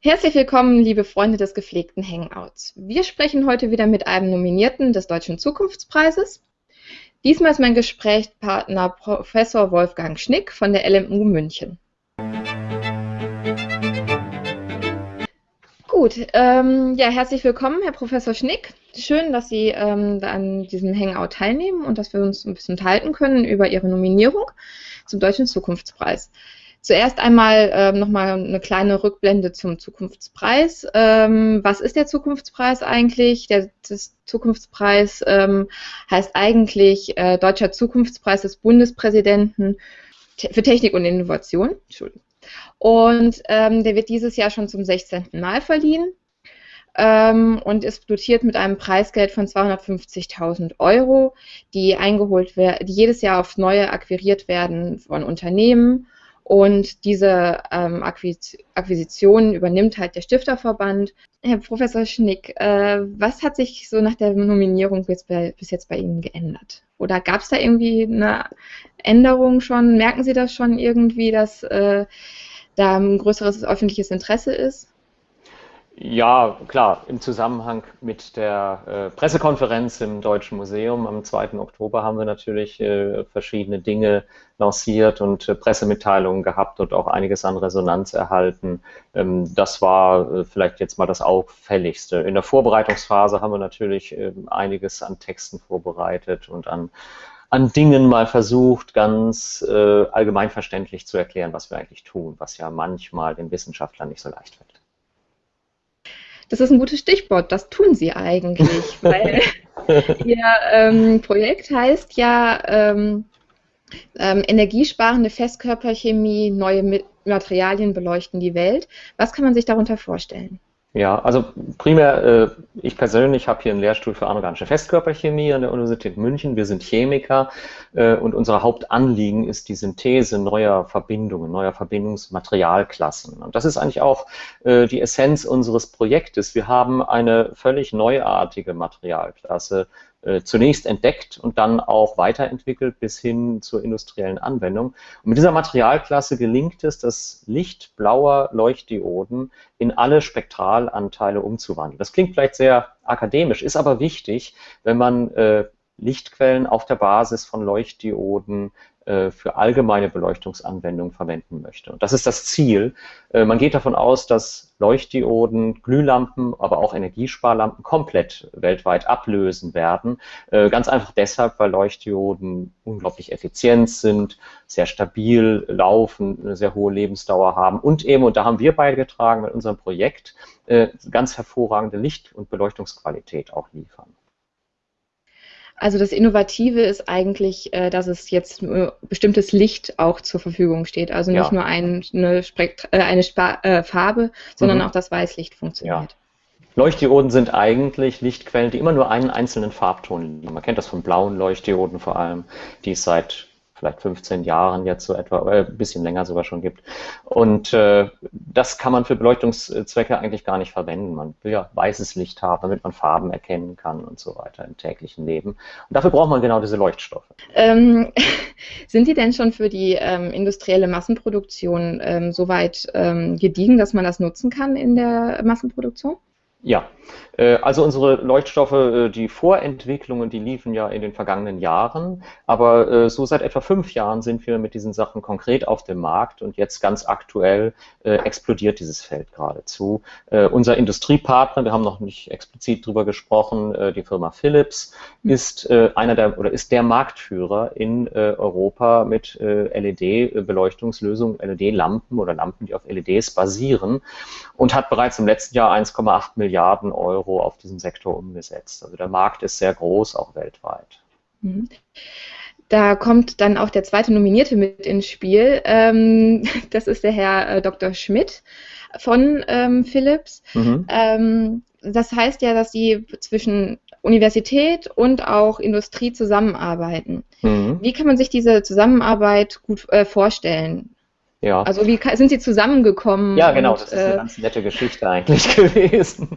Herzlich willkommen, liebe Freunde des gepflegten Hangouts. Wir sprechen heute wieder mit einem Nominierten des Deutschen Zukunftspreises. Diesmal ist mein Gesprächspartner Professor Wolfgang Schnick von der LMU München. Gut, ähm, ja, herzlich willkommen, Herr Professor Schnick. Schön, dass Sie ähm, an diesem Hangout teilnehmen und dass wir uns ein bisschen unterhalten können über Ihre Nominierung zum Deutschen Zukunftspreis. Zuerst einmal ähm, nochmal eine kleine Rückblende zum Zukunftspreis. Ähm, was ist der Zukunftspreis eigentlich? Der Zukunftspreis ähm, heißt eigentlich äh, Deutscher Zukunftspreis des Bundespräsidenten für Technik und Innovation. Entschuldigung. Und ähm, der wird dieses Jahr schon zum 16. Mal verliehen ähm, und ist dotiert mit einem Preisgeld von 250.000 Euro, die eingeholt werden, die jedes Jahr aufs Neue akquiriert werden von Unternehmen und diese ähm, Akquisition übernimmt halt der Stifterverband. Herr Professor Schnick, äh, was hat sich so nach der Nominierung bis, bei, bis jetzt bei Ihnen geändert? Oder gab es da irgendwie eine Änderung schon? Merken Sie das schon irgendwie, dass äh, da ein größeres öffentliches Interesse ist? Ja, klar, im Zusammenhang mit der äh, Pressekonferenz im Deutschen Museum am 2. Oktober haben wir natürlich äh, verschiedene Dinge lanciert und äh, Pressemitteilungen gehabt und auch einiges an Resonanz erhalten. Ähm, das war äh, vielleicht jetzt mal das Auffälligste. In der Vorbereitungsphase haben wir natürlich ähm, einiges an Texten vorbereitet und an an Dingen mal versucht, ganz äh, allgemeinverständlich zu erklären, was wir eigentlich tun, was ja manchmal den Wissenschaftlern nicht so leicht fällt. Das ist ein gutes Stichwort. Das tun sie eigentlich, weil ihr ähm, Projekt heißt ja ähm, ähm, energiesparende Festkörperchemie, neue Materialien beleuchten die Welt. Was kann man sich darunter vorstellen? Ja, also primär, äh, ich persönlich habe hier einen Lehrstuhl für anorganische Festkörperchemie an der Universität München. Wir sind Chemiker äh, und unser Hauptanliegen ist die Synthese neuer Verbindungen, neuer Verbindungsmaterialklassen. Und das ist eigentlich auch äh, die Essenz unseres Projektes. Wir haben eine völlig neuartige Materialklasse zunächst entdeckt und dann auch weiterentwickelt bis hin zur industriellen Anwendung. Und mit dieser Materialklasse gelingt es, das Licht blauer Leuchtdioden in alle Spektralanteile umzuwandeln. Das klingt vielleicht sehr akademisch, ist aber wichtig, wenn man äh, Lichtquellen auf der Basis von Leuchtdioden äh, für allgemeine Beleuchtungsanwendungen verwenden möchte. Und das ist das Ziel. Äh, man geht davon aus, dass Leuchtdioden, Glühlampen, aber auch Energiesparlampen komplett weltweit ablösen werden. Äh, ganz einfach deshalb, weil Leuchtdioden unglaublich effizient sind, sehr stabil laufen, eine sehr hohe Lebensdauer haben und eben, und da haben wir beigetragen mit unserem Projekt, ganz hervorragende Licht- und Beleuchtungsqualität auch liefern. Also das Innovative ist eigentlich, äh, dass es jetzt bestimmtes Licht auch zur Verfügung steht. Also nicht ja. nur ein, eine, Spekt äh, eine Spa äh, Farbe, sondern mhm. auch das Weißlicht funktioniert. Ja. Leuchtdioden sind eigentlich Lichtquellen, die immer nur einen einzelnen Farbton liefern. Man kennt das von blauen Leuchtdioden vor allem, die es seit vielleicht 15 Jahren jetzt so etwa, oder ein bisschen länger sogar schon gibt. Und äh, das kann man für Beleuchtungszwecke eigentlich gar nicht verwenden. Man will ja weißes Licht haben, damit man Farben erkennen kann und so weiter im täglichen Leben. Und dafür braucht man genau diese Leuchtstoffe. Ähm, sind die denn schon für die ähm, industrielle Massenproduktion ähm, soweit ähm, gediegen, dass man das nutzen kann in der Massenproduktion? Ja, äh, also unsere Leuchtstoffe, äh, die Vorentwicklungen, die liefen ja in den vergangenen Jahren, aber äh, so seit etwa fünf Jahren sind wir mit diesen Sachen konkret auf dem Markt und jetzt ganz aktuell explodiert dieses Feld geradezu. Unser Industriepartner, wir haben noch nicht explizit drüber gesprochen, die Firma Philips hm. ist einer der oder ist der Marktführer in Europa mit LED-Beleuchtungslösungen, LED-Lampen oder Lampen, die auf LEDs basieren und hat bereits im letzten Jahr 1,8 Milliarden Euro auf diesen Sektor umgesetzt. Also der Markt ist sehr groß, auch weltweit. Mhm. Da kommt dann auch der zweite Nominierte mit ins Spiel. Ähm, das ist der Herr äh, Dr. Schmidt von ähm, Philips. Mhm. Ähm, das heißt ja, dass Sie zwischen Universität und auch Industrie zusammenarbeiten. Mhm. Wie kann man sich diese Zusammenarbeit gut äh, vorstellen? Ja. Also wie sind Sie zusammengekommen? Ja, genau, und, das ist eine äh, ganz nette Geschichte eigentlich gewesen.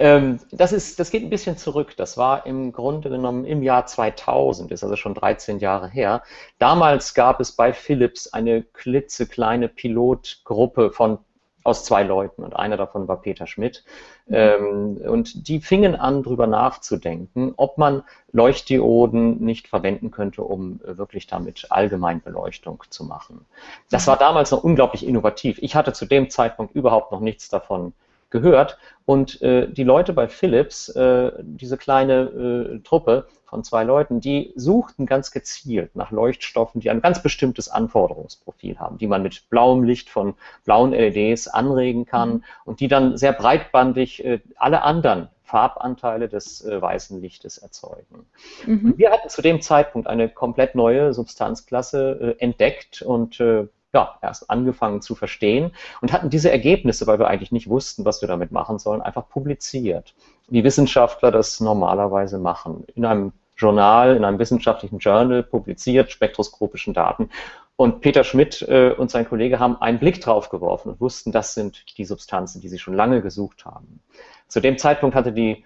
Ähm, das, ist, das geht ein bisschen zurück. Das war im Grunde genommen im Jahr 2000, ist also schon 13 Jahre her. Damals gab es bei Philips eine klitzekleine Pilotgruppe von aus zwei Leuten und einer davon war Peter Schmidt. Mhm. Ähm, und die fingen an, darüber nachzudenken, ob man Leuchtdioden nicht verwenden könnte, um äh, wirklich damit Allgemeinbeleuchtung zu machen. Das mhm. war damals noch unglaublich innovativ. Ich hatte zu dem Zeitpunkt überhaupt noch nichts davon gehört. Und äh, die Leute bei Philips, äh, diese kleine äh, Truppe von zwei Leuten, die suchten ganz gezielt nach Leuchtstoffen, die ein ganz bestimmtes Anforderungsprofil haben, die man mit blauem Licht von blauen LEDs anregen kann mhm. und die dann sehr breitbandig äh, alle anderen Farbanteile des äh, weißen Lichtes erzeugen. Mhm. wir hatten zu dem Zeitpunkt eine komplett neue Substanzklasse äh, entdeckt und ja, erst angefangen zu verstehen und hatten diese Ergebnisse, weil wir eigentlich nicht wussten, was wir damit machen sollen, einfach publiziert. Wie Wissenschaftler das normalerweise machen. In einem Journal, in einem wissenschaftlichen Journal publiziert, spektroskopischen Daten. Und Peter Schmidt äh, und sein Kollege haben einen Blick drauf geworfen und wussten, das sind die Substanzen, die sie schon lange gesucht haben. Zu dem Zeitpunkt hatte die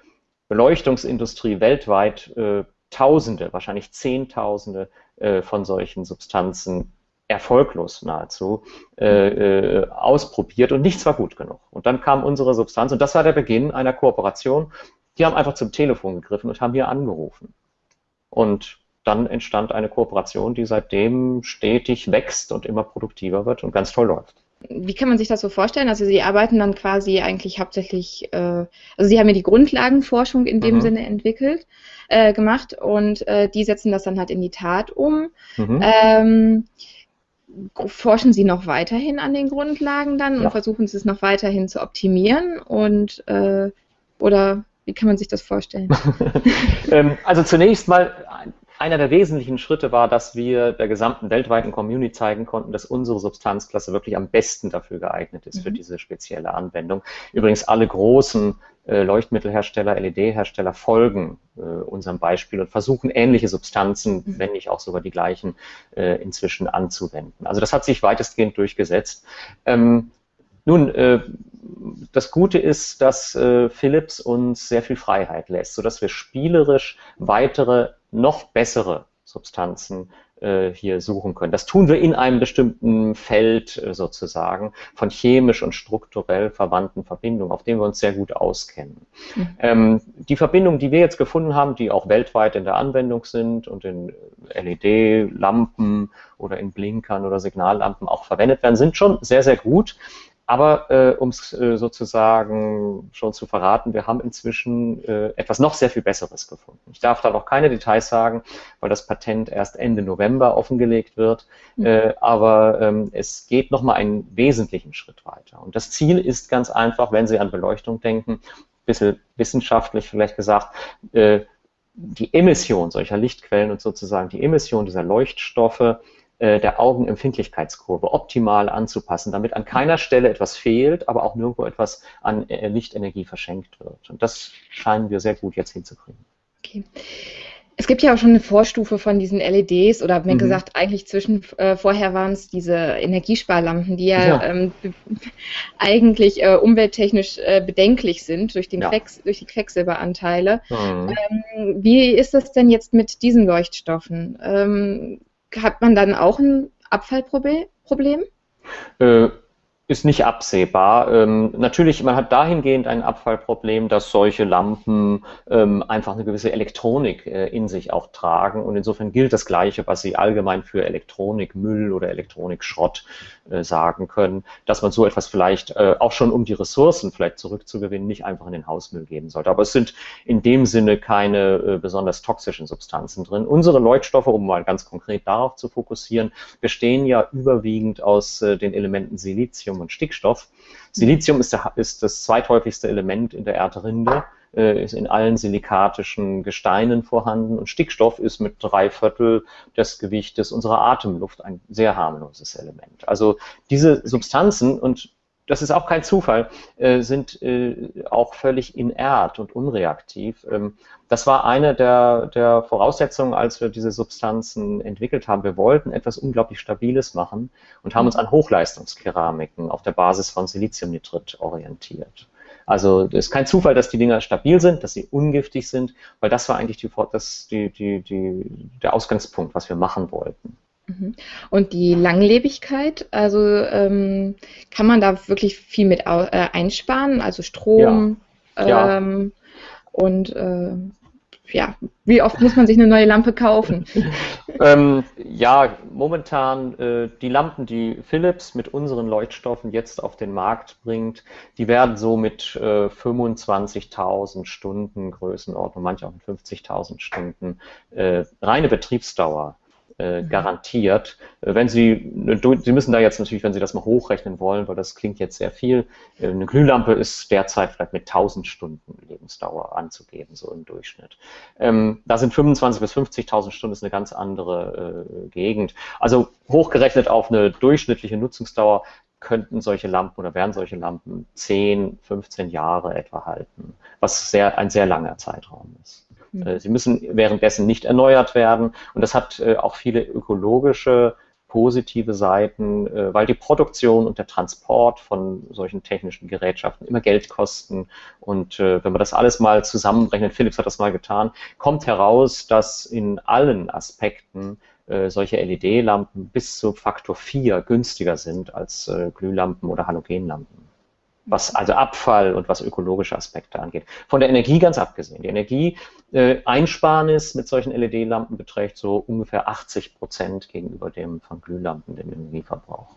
Beleuchtungsindustrie weltweit äh, Tausende, wahrscheinlich Zehntausende äh, von solchen Substanzen erfolglos nahezu äh, äh, ausprobiert und nichts war gut genug. Und dann kam unsere Substanz und das war der Beginn einer Kooperation. Die haben einfach zum Telefon gegriffen und haben hier angerufen. Und dann entstand eine Kooperation, die seitdem stetig wächst und immer produktiver wird und ganz toll läuft. Wie kann man sich das so vorstellen? Also Sie arbeiten dann quasi eigentlich hauptsächlich, äh, also Sie haben ja die Grundlagenforschung in dem mhm. Sinne entwickelt, äh, gemacht und äh, die setzen das dann halt in die Tat um. Mhm. Ähm, forschen Sie noch weiterhin an den Grundlagen dann ja. und versuchen Sie es noch weiterhin zu optimieren und äh, oder wie kann man sich das vorstellen? Ähm, also zunächst mal einer der wesentlichen Schritte war, dass wir der gesamten weltweiten Community zeigen konnten, dass unsere Substanzklasse wirklich am besten dafür geeignet ist mhm. für diese spezielle Anwendung. Übrigens alle großen Leuchtmittelhersteller, LED-Hersteller folgen äh, unserem Beispiel und versuchen ähnliche Substanzen, mhm. wenn nicht auch sogar die gleichen, äh, inzwischen anzuwenden. Also das hat sich weitestgehend durchgesetzt. Ähm, nun, äh, das Gute ist, dass äh, Philips uns sehr viel Freiheit lässt, sodass wir spielerisch weitere, noch bessere Substanzen äh, hier suchen können. Das tun wir in einem bestimmten Feld äh, sozusagen von chemisch und strukturell verwandten Verbindungen, auf dem wir uns sehr gut auskennen. Mhm. Ähm, die Verbindungen, die wir jetzt gefunden haben, die auch weltweit in der Anwendung sind und in LED-Lampen oder in Blinkern oder Signallampen auch verwendet werden, sind schon sehr, sehr gut. Aber äh, um es äh, sozusagen schon zu verraten, wir haben inzwischen äh, etwas noch sehr viel Besseres gefunden. Ich darf da noch keine Details sagen, weil das Patent erst Ende November offengelegt wird. Mhm. Äh, aber ähm, es geht nochmal einen wesentlichen Schritt weiter. Und das Ziel ist ganz einfach, wenn Sie an Beleuchtung denken, ein bisschen wissenschaftlich vielleicht gesagt, äh, die Emission solcher Lichtquellen und sozusagen die Emission dieser Leuchtstoffe der Augenempfindlichkeitskurve optimal anzupassen, damit an keiner Stelle etwas fehlt, aber auch nirgendwo etwas an äh, Lichtenergie verschenkt wird. Und das scheinen wir sehr gut jetzt hinzukriegen. Okay. Es gibt ja auch schon eine Vorstufe von diesen LEDs oder mehr mhm. gesagt, eigentlich zwischen äh, vorher waren es diese Energiesparlampen, die ja, ja. Ähm, eigentlich äh, umwelttechnisch äh, bedenklich sind durch, den ja. Quecks, durch die Quecksilberanteile. Mhm. Ähm, wie ist das denn jetzt mit diesen Leuchtstoffen? Ähm, hat man dann auch ein Abfallproblem? Äh, ist nicht absehbar. Ähm, natürlich, man hat dahingehend ein Abfallproblem, dass solche Lampen ähm, einfach eine gewisse Elektronik äh, in sich auch tragen. Und insofern gilt das Gleiche, was Sie allgemein für Elektronikmüll oder Elektronikschrott äh, sagen können, dass man so etwas vielleicht äh, auch schon, um die Ressourcen vielleicht zurückzugewinnen, nicht einfach in den Hausmüll geben sollte. Aber es sind in dem Sinne keine äh, besonders toxischen Substanzen drin. Unsere Leuchtstoffe, um mal ganz konkret darauf zu fokussieren, bestehen ja überwiegend aus äh, den Elementen Silizium Silizium und Stickstoff. Silizium ist, der, ist das zweithäufigste Element in der Erdrinde, äh, ist in allen silikatischen Gesteinen vorhanden und Stickstoff ist mit drei Viertel des Gewichtes unserer Atemluft ein sehr harmloses Element. Also diese Substanzen und das ist auch kein Zufall, äh, sind äh, auch völlig inert und unreaktiv. Ähm, das war eine der, der Voraussetzungen, als wir diese Substanzen entwickelt haben. Wir wollten etwas unglaublich Stabiles machen und haben uns an Hochleistungskeramiken auf der Basis von Siliziumnitrit orientiert. Also es ist kein Zufall, dass die Dinger stabil sind, dass sie ungiftig sind, weil das war eigentlich die, das, die, die, der Ausgangspunkt, was wir machen wollten. Mhm. Und die Langlebigkeit, also ähm, kann man da wirklich viel mit äh, einsparen, also Strom ja. Ähm, ja. und äh, ja, wie oft muss man sich eine neue Lampe kaufen? ähm, ja, momentan äh, die Lampen, die Philips mit unseren Leuchtstoffen jetzt auf den Markt bringt, die werden so mit äh, 25.000 Stunden Größenordnung, manche auch mit 50.000 Stunden äh, reine Betriebsdauer äh, garantiert. Äh, wenn Sie, Sie müssen da jetzt natürlich, wenn Sie das mal hochrechnen wollen, weil das klingt jetzt sehr viel, äh, eine Glühlampe ist derzeit vielleicht mit 1000 Stunden Lebensdauer anzugeben, so im Durchschnitt. Ähm, da sind 25.000 bis 50.000 Stunden ist eine ganz andere äh, Gegend. Also hochgerechnet auf eine durchschnittliche Nutzungsdauer könnten solche Lampen oder werden solche Lampen 10, 15 Jahre etwa halten, was sehr, ein sehr langer Zeitraum ist. Äh, sie müssen währenddessen nicht erneuert werden. Und das hat äh, auch viele ökologische positive Seiten, äh, weil die Produktion und der Transport von solchen technischen Gerätschaften immer Geld kosten. Und wenn man das alles mal zusammenrechnet, Philips hat das mal getan, kommt heraus, dass in allen Aspekten solche LED-Lampen bis zu Faktor 4 günstiger sind als Glühlampen oder Halogenlampen was also Abfall und was ökologische Aspekte angeht. Von der Energie ganz abgesehen. Die Energieeinsparnis mit solchen LED-Lampen beträgt so ungefähr 80 Prozent gegenüber dem von Glühlampen, dem Energieverbrauch.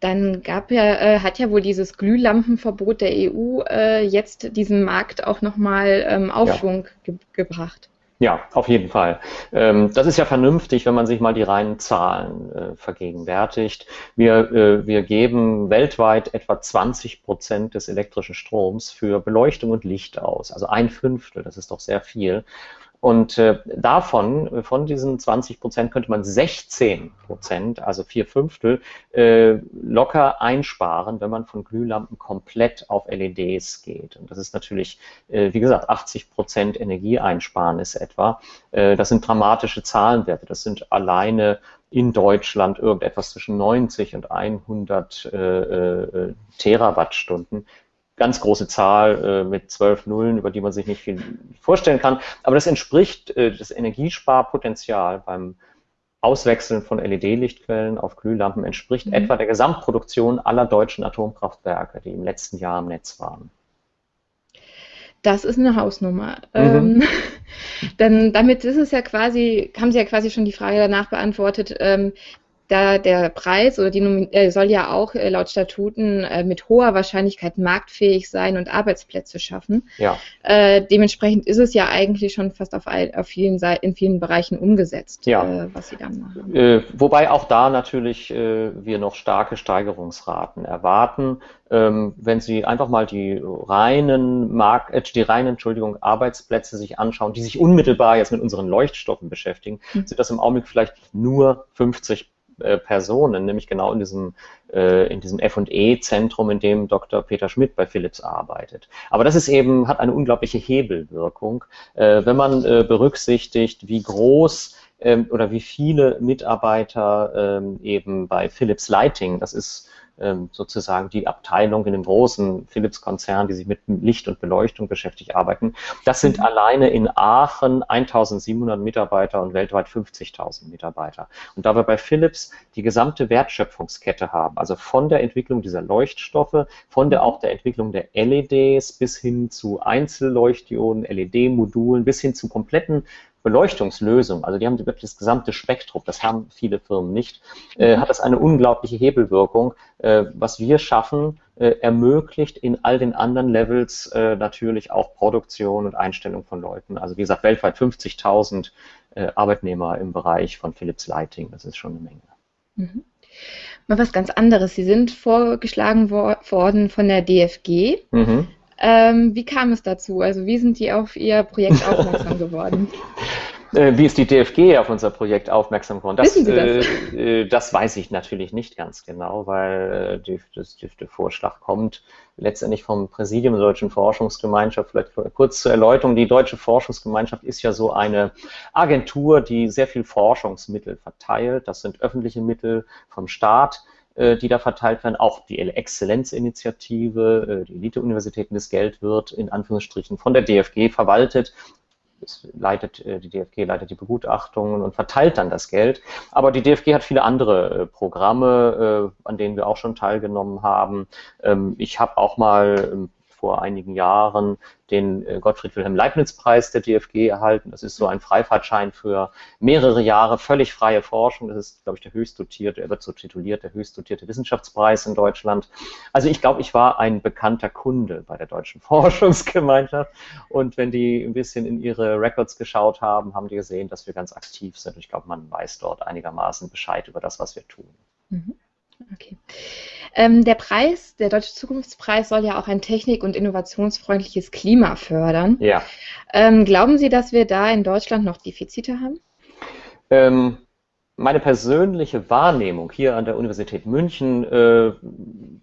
Dann gab ja, äh, hat ja wohl dieses Glühlampenverbot der EU äh, jetzt diesen Markt auch nochmal ähm, Aufschwung ja. ge gebracht. Ja, auf jeden Fall. Ähm, das ist ja vernünftig, wenn man sich mal die reinen Zahlen äh, vergegenwärtigt. Wir, äh, wir geben weltweit etwa 20 Prozent des elektrischen Stroms für Beleuchtung und Licht aus. Also ein Fünftel, das ist doch sehr viel. Und äh, davon, von diesen 20 Prozent, könnte man 16 Prozent, also vier Fünftel, äh, locker einsparen, wenn man von Glühlampen komplett auf LEDs geht. Und das ist natürlich, äh, wie gesagt, 80 Prozent Energieeinsparnis etwa. Äh, das sind dramatische Zahlenwerte. Das sind alleine in Deutschland irgendetwas zwischen 90 und 100 äh, äh, Terawattstunden ganz große Zahl äh, mit zwölf Nullen, über die man sich nicht viel vorstellen kann. Aber das entspricht äh, das Energiesparpotenzial beim Auswechseln von LED-Lichtquellen auf Glühlampen entspricht mhm. etwa der Gesamtproduktion aller deutschen Atomkraftwerke, die im letzten Jahr im Netz waren. Das ist eine Hausnummer. Mhm. Ähm, denn damit ist es ja quasi, haben Sie ja quasi schon die Frage danach beantwortet, ähm, da der Preis oder die äh, soll ja auch äh, laut Statuten äh, mit hoher Wahrscheinlichkeit marktfähig sein und Arbeitsplätze schaffen. Ja. Äh, dementsprechend ist es ja eigentlich schon fast auf, auf vielen Seiten, in vielen Bereichen umgesetzt, ja. Äh, was sie dann machen. Äh, wobei auch da natürlich wir noch starke Steigerungsraten erwarten. Ähm, wenn Sie einfach mal die reinen Markt, die reinen, Entschuldigung, Arbeitsplätze sich anschauen, die sich unmittelbar jetzt mit unseren Leuchtstoffen beschäftigen, mhm. sind das im Augenblick vielleicht nur 50 äh, Personen, nämlich genau in diesem, äh, in diesem F&E-Zentrum, in dem Dr. Peter Schmidt bei Philips arbeitet. Aber das ist eben, hat eine unglaubliche Hebelwirkung, äh, wenn man äh, berücksichtigt, wie groß ähm, oder wie viele Mitarbeiter ähm, eben bei Philips Lighting, das ist sozusagen die Abteilung in dem großen Philips-Konzern, die sich mit Licht und Beleuchtung beschäftigt, arbeiten. Das sind mhm. alleine in Aachen 1700 Mitarbeiter und weltweit 50.000 Mitarbeiter. Und da wir bei Philips die gesamte Wertschöpfungskette haben, also von der Entwicklung dieser Leuchtstoffe, von der auch der Entwicklung der LEDs bis hin zu Einzelleuchtdioden, LED-Modulen, bis hin zu kompletten Beleuchtungslösung, also die haben wirklich das gesamte Spektrum, das haben viele Firmen nicht, äh, hat das eine unglaubliche Hebelwirkung. Äh, was wir schaffen, äh, ermöglicht in all den anderen Levels äh, natürlich auch Produktion und Einstellung von Leuten. Also wie gesagt, weltweit 50.000 äh, Arbeitnehmer im Bereich von Philips Lighting, das ist schon eine Menge. Mhm. Mal was ganz anderes. Sie sind vorgeschlagen worden von der DFG. Mhm. Ähm, wie kam es dazu? Also wie sind die auf Ihr Projekt aufmerksam geworden? Äh, wie ist die DFG auf unser Projekt aufmerksam geworden? Das, Wissen Sie das? Äh, äh, das weiß ich natürlich nicht ganz genau, weil äh, das, der Vorschlag kommt letztendlich vom Präsidium der Deutschen Forschungsgemeinschaft. Vielleicht kurz zur Erläuterung. Die Deutsche Forschungsgemeinschaft ist ja so eine Agentur, die sehr viel Forschungsmittel verteilt. Das sind öffentliche Mittel vom Staat die da verteilt werden. Auch die Exzellenzinitiative, äh, die Elite-Universitäten, das Geld wird in Anführungsstrichen von der DFG verwaltet. es leitet, äh, die DFG leitet die Begutachtungen und verteilt dann das Geld. Aber die DFG hat viele andere äh, Programme, äh, an denen wir auch schon teilgenommen haben. Ähm, ich habe auch mal ähm, vor einigen Jahren den äh, Gottfried Wilhelm Leibniz-Preis der DFG erhalten. Das ist so ein Freifahrtschein für mehrere Jahre völlig freie Forschung. Das ist, glaube ich, der höchst dotierte, er wird so tituliert, der höchst dotierte Wissenschaftspreis in Deutschland. Also ich glaube, ich war ein bekannter Kunde bei der Deutschen Forschungsgemeinschaft. Und wenn die ein bisschen in ihre Records geschaut haben, haben die gesehen, dass wir ganz aktiv sind. Und ich glaube, man weiß dort einigermaßen Bescheid über das, was wir tun. Mhm. Okay. Ähm, der Preis, der Deutsche Zukunftspreis, soll ja auch ein technik- und innovationsfreundliches Klima fördern. Ja. Ähm, glauben Sie, dass wir da in Deutschland noch Defizite haben? Ähm, meine persönliche Wahrnehmung hier an der Universität München äh,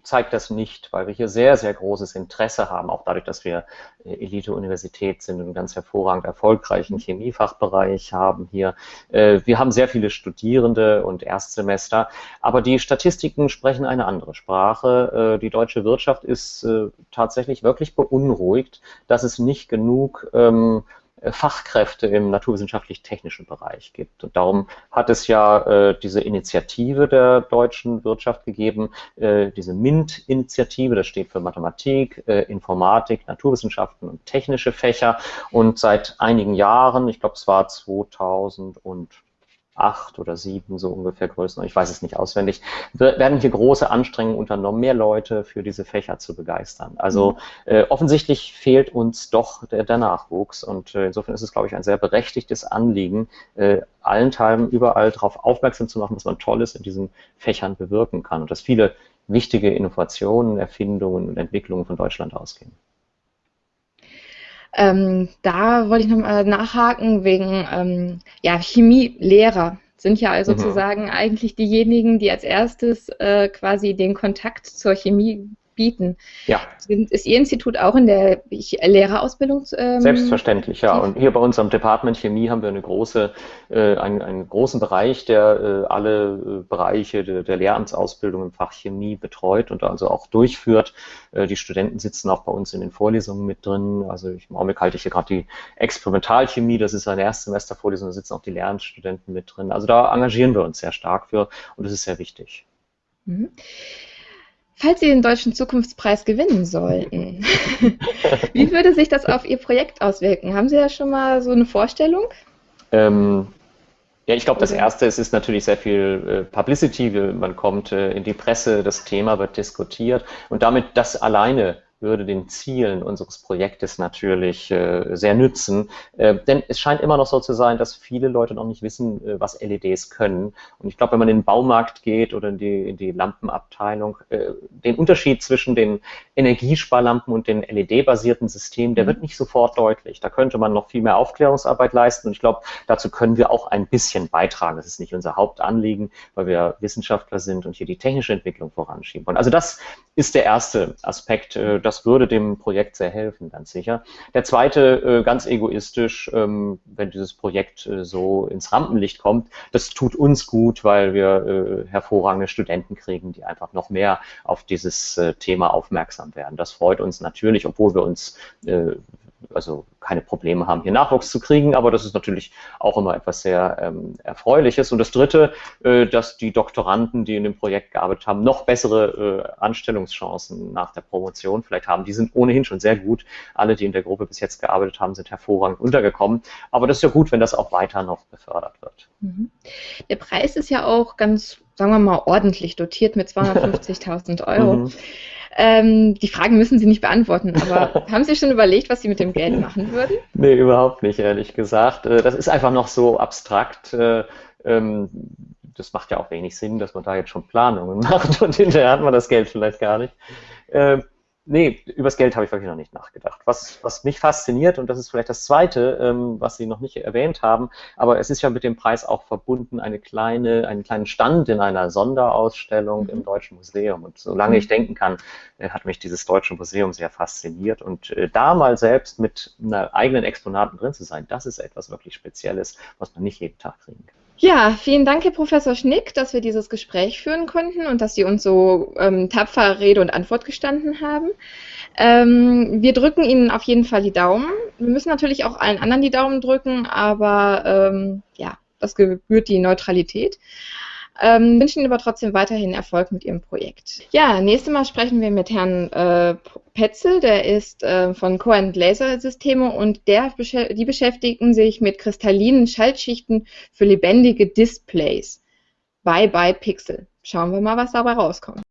zeigt das nicht, weil wir hier sehr, sehr großes Interesse haben, auch dadurch, dass wir äh, Elite-Universität sind und einen ganz hervorragend erfolgreichen Chemiefachbereich haben hier. Äh, wir haben sehr viele Studierende und Erstsemester, aber die Statistiken sprechen eine andere Sprache. Äh, die deutsche Wirtschaft ist äh, tatsächlich wirklich beunruhigt, dass es nicht genug ähm, äh, Fachkräfte im naturwissenschaftlich-technischen Bereich gibt. Und darum hat es ja äh, diese Initiative der deutschen Wirtschaft gegeben, äh, diese MINT-Initiative, das steht für Mathematik, äh, Informatik, Naturwissenschaften und technische Fächer. Und seit einigen Jahren, ich glaube es war 2000 und acht oder sieben so ungefähr Größen, ich weiß es nicht auswendig, werden hier große Anstrengungen unternommen, mehr Leute für diese Fächer zu begeistern. Also mhm. äh, offensichtlich fehlt uns doch der, der Nachwuchs und äh, insofern ist es, glaube ich, ein sehr berechtigtes Anliegen, äh, allen Teilen überall darauf aufmerksam zu machen, was man Tolles in diesen Fächern bewirken kann und dass viele wichtige Innovationen, Erfindungen und Entwicklungen von Deutschland ausgehen. Ähm, da wollte ich nochmal nachhaken wegen ähm, ja, Chemielehrer sind ja also mhm. sozusagen eigentlich diejenigen, die als erstes äh, quasi den Kontakt zur Chemie bieten. Ja. Ist Ihr Institut auch in der Lehrerausbildung? Ähm, Selbstverständlich, ja. Und hier bei uns am Department Chemie haben wir eine große, äh, einen, einen großen Bereich, der äh, alle äh, Bereiche der, der, Lehramtsausbildung im Fach Chemie betreut und also auch durchführt. Äh, die Studenten sitzen auch bei uns in den Vorlesungen mit drin. Also ich, im Augenblick halte ich hier gerade die Experimentalchemie, das ist eine Erstsemestervorlesung, da sitzen auch die Lehramtsstudenten mit drin. Also da engagieren wir uns sehr stark für und das ist sehr wichtig. Mhm. Falls Sie den Deutschen Zukunftspreis gewinnen sollten, wie würde sich das auf Ihr Projekt auswirken? Haben Sie da schon mal so eine Vorstellung? Ähm, ja, ich glaube, das Erste es ist natürlich sehr viel äh, Publicity. Man kommt äh, in die Presse, das Thema wird diskutiert und damit das alleine würde den Zielen unseres Projektes natürlich äh, sehr nützen. Äh, denn es scheint immer noch so zu sein, dass viele Leute noch nicht wissen, äh, was LEDs können. Und ich glaube, wenn man in den Baumarkt geht oder in die, in die Lampenabteilung, äh, den Unterschied zwischen den Energiesparlampen und den LED-basierten Systemen, der mhm. wird nicht sofort deutlich. Da könnte man noch viel mehr Aufklärungsarbeit leisten. Und ich glaube, dazu können wir auch ein bisschen beitragen. Das ist nicht unser Hauptanliegen, weil wir Wissenschaftler sind und hier die technische Entwicklung voranschieben wollen. Also das ist der erste Aspekt, äh, das würde dem Projekt sehr helfen, ganz sicher. Der zweite, äh, ganz egoistisch, ähm, wenn dieses Projekt äh, so ins Rampenlicht kommt, das tut uns gut, weil wir äh, hervorragende Studenten kriegen, die einfach noch mehr auf dieses Thema aufmerksam werden. Das freut uns natürlich, obwohl wir uns also keine Probleme haben, hier Nachwuchs zu kriegen, aber das ist natürlich auch immer etwas sehr ähm, Erfreuliches. Und das Dritte, äh, dass die Doktoranden, die in dem Projekt gearbeitet haben, noch bessere äh, Anstellungschancen nach der Promotion vielleicht haben. Die sind ohnehin schon sehr gut. Alle, die in der Gruppe bis jetzt gearbeitet haben, sind hervorragend untergekommen. Aber das ist ja gut, wenn das auch weiter noch befördert wird. Mhm. Der Preis ist ja auch ganz, sagen wir mal, ordentlich dotiert mit 250.000 Euro. Mhm. Ähm, die Fragen müssen Sie nicht beantworten, aber haben Sie schon überlegt, was Sie mit dem Geld machen würden? Nee, überhaupt nicht, ehrlich gesagt. Äh, das ist einfach noch so abstrakt. Äh, ähm, das macht ja auch wenig Sinn, dass man da jetzt schon Planungen macht und hinterher hat man das Geld vielleicht gar nicht. Nee, übers Geld habe ich wirklich noch nicht nachgedacht. Was, was mich fasziniert, und das ist vielleicht das Zweite, ähm, was Sie noch nicht erwähnt haben, aber es ist ja mit dem Preis auch verbunden, eine kleine, einen kleinen Stand in einer Sonderausstellung mhm. im Deutschen Museum. Und solange mhm. ich denken kann, äh, hat mich dieses Deutsche Museum sehr fasziniert. Und äh, da mal selbst mit einer eigenen Exponaten drin zu sein, das ist etwas wirklich Spezielles, was man nicht jeden Tag kriegen kann. Ja, vielen Dank, Herr Professor Schnick, dass wir dieses Gespräch führen konnten und dass Sie uns so ähm, tapfer Rede und Antwort gestanden haben. Ähm, wir drücken Ihnen auf jeden Fall die Daumen. Wir müssen natürlich auch allen anderen die Daumen drücken, aber ähm, ja, das gebührt die Neutralität. Ähm, wünschen Ihnen aber trotzdem weiterhin Erfolg mit Ihrem Projekt. Ja, nächstes Mal sprechen wir mit Herrn äh, Petzel, der ist äh, von Cohen Laser Systeme und der, die beschäftigen sich mit kristallinen Schaltschichten für lebendige Displays. Bye bye Pixel. Schauen wir mal, was dabei rauskommt.